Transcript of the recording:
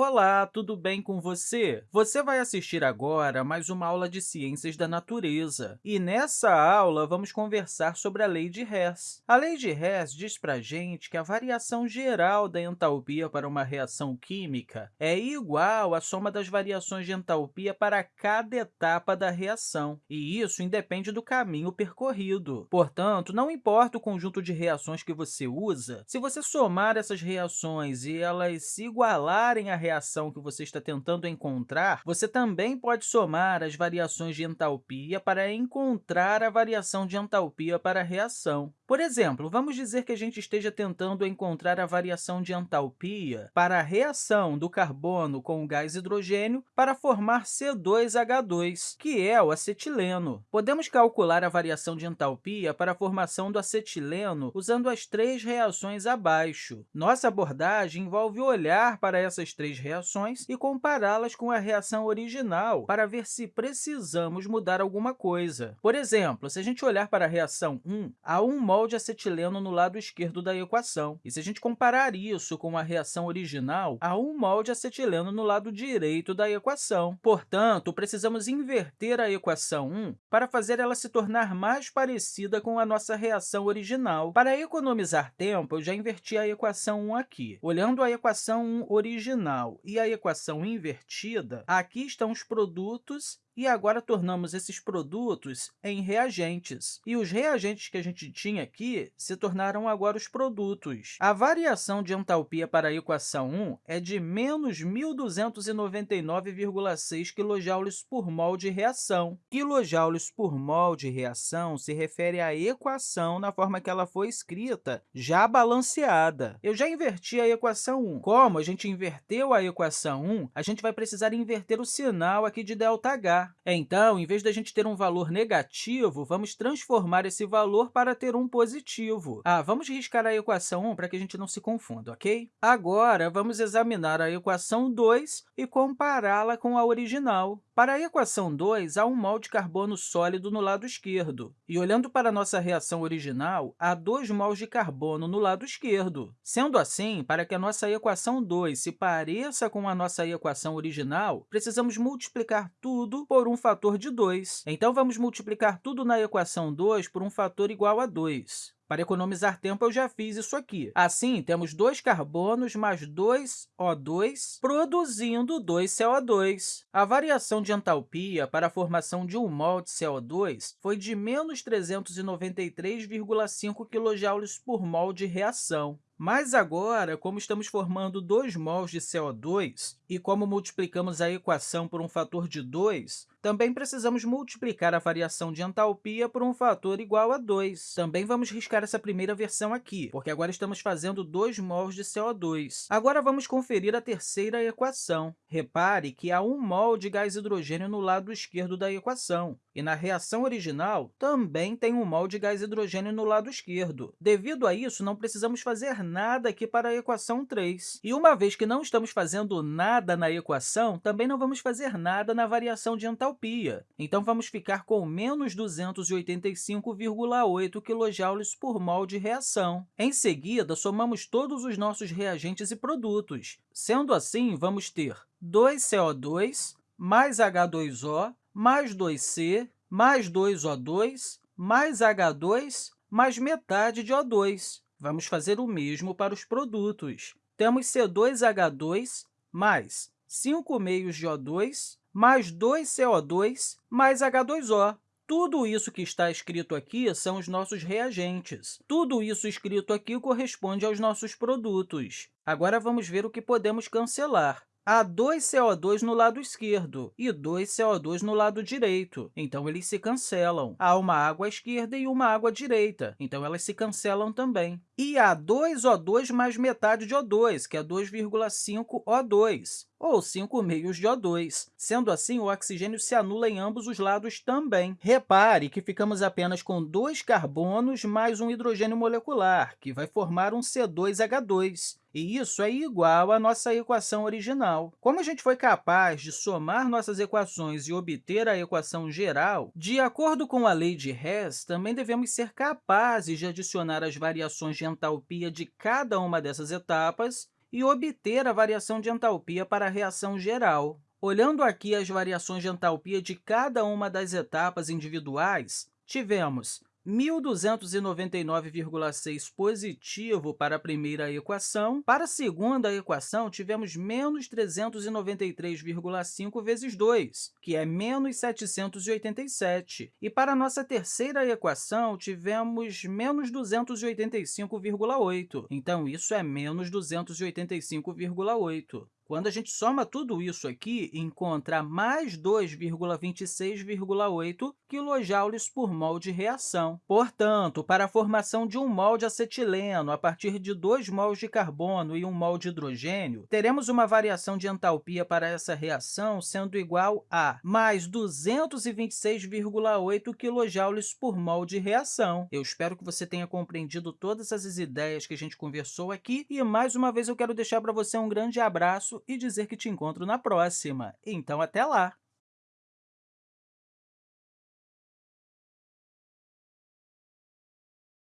Olá, tudo bem com você? Você vai assistir agora mais uma aula de Ciências da Natureza. E nessa aula, vamos conversar sobre a lei de Hess. A lei de Hess diz para a gente que a variação geral da entalpia para uma reação química é igual à soma das variações de entalpia para cada etapa da reação, e isso independe do caminho percorrido. Portanto, não importa o conjunto de reações que você usa, se você somar essas reações e elas se igualarem à reação que você está tentando encontrar, você também pode somar as variações de entalpia para encontrar a variação de entalpia para a reação. Por exemplo, vamos dizer que a gente esteja tentando encontrar a variação de entalpia para a reação do carbono com o gás hidrogênio para formar C2H2, que é o acetileno. Podemos calcular a variação de entalpia para a formação do acetileno usando as três reações abaixo. Nossa abordagem envolve olhar para essas três reações e compará-las com a reação original para ver se precisamos mudar alguma coisa. Por exemplo, se a gente olhar para a reação 1, há um mol de acetileno no lado esquerdo da equação. E se a gente comparar isso com a reação original, há um mol de acetileno no lado direito da equação. Portanto, precisamos inverter a equação 1 para fazer ela se tornar mais parecida com a nossa reação original. Para economizar tempo, eu já inverti a equação 1 aqui. Olhando a equação 1 original e a equação invertida, aqui estão os produtos e agora tornamos esses produtos em reagentes. E os reagentes que a gente tinha aqui se tornaram agora os produtos. A variação de entalpia para a equação 1 é de menos 1.299,6 kJ por mol de reação. Quilojoules por mol de reação se refere à equação na forma que ela foi escrita, já balanceada. Eu já inverti a equação 1. Como a gente inverteu a equação 1, a gente vai precisar inverter o sinal aqui de ΔH. Então, em vez da gente ter um valor negativo, vamos transformar esse valor para ter um positivo. Ah, vamos riscar a equação 1 para que a gente não se confunda, ok? Agora, vamos examinar a equação 2 e compará-la com a original. Para a equação 2, há um mol de carbono sólido no lado esquerdo. E, olhando para a nossa reação original, há 2 mols de carbono no lado esquerdo. Sendo assim, para que a nossa equação 2 se pareça com a nossa equação original, precisamos multiplicar tudo por um fator de 2. Então, vamos multiplicar tudo na equação 2 por um fator igual a 2. Para economizar tempo, eu já fiz isso aqui. Assim, temos dois carbonos mais 2 O2 produzindo 2 CO2. A variação de entalpia para a formação de um mol de CO2 foi de menos 393,5 kJ por mol de reação. Mas agora, como estamos formando 2 mols de CO2 e como multiplicamos a equação por um fator de 2, também precisamos multiplicar a variação de entalpia por um fator igual a 2. Também vamos riscar essa primeira versão aqui, porque agora estamos fazendo 2 mols de CO2. Agora, vamos conferir a terceira equação. Repare que há 1 mol de gás hidrogênio no lado esquerdo da equação, e na reação original também tem 1 mol de gás hidrogênio no lado esquerdo. Devido a isso, não precisamos fazer nada aqui para a equação 3. E uma vez que não estamos fazendo nada na equação, também não vamos fazer nada na variação de entalpia. Então, vamos ficar com menos 285,8 kJ por mol de reação. Em seguida, somamos todos os nossos reagentes e produtos. Sendo assim, vamos ter 2CO2 mais H2O mais 2C mais 2O2 mais H2 mais metade de O2. Vamos fazer o mesmo para os produtos. Temos C2H2 mais 5 meios de O2 mais 2CO2 mais H2O. Tudo isso que está escrito aqui são os nossos reagentes. Tudo isso escrito aqui corresponde aos nossos produtos. Agora, vamos ver o que podemos cancelar há 2 CO2 no lado esquerdo e 2 CO2 no lado direito, então eles se cancelam. Há uma água à esquerda e uma água à direita, então elas se cancelam também. E há 2 O2 mais metade de O2, que é 2,5 O2 ou 5 meios de O2. Sendo assim, o oxigênio se anula em ambos os lados também. Repare que ficamos apenas com dois carbonos mais um hidrogênio molecular, que vai formar um C2H2. E isso é igual à nossa equação original. Como a gente foi capaz de somar nossas equações e obter a equação geral, de acordo com a lei de Hess, também devemos ser capazes de adicionar as variações de entalpia de cada uma dessas etapas e obter a variação de entalpia para a reação geral. Olhando aqui as variações de entalpia de cada uma das etapas individuais, tivemos 1.299,6 positivo para a primeira equação. Para a segunda equação, tivemos menos 393,5 vezes 2, que é menos 787. E para a nossa terceira equação, tivemos menos 285,8. Então, isso é menos 285,8. Quando a gente soma tudo isso aqui, encontra mais 2,26,8 kJ por mol de reação. Portanto, para a formação de um mol de acetileno a partir de 2 mols de carbono e 1 mol de hidrogênio, teremos uma variação de entalpia para essa reação sendo igual a mais 226,8 kJ por mol de reação. Eu espero que você tenha compreendido todas essas ideias que a gente conversou aqui e, mais uma vez, eu quero deixar para você um grande abraço e dizer que te encontro na próxima. Então, até lá!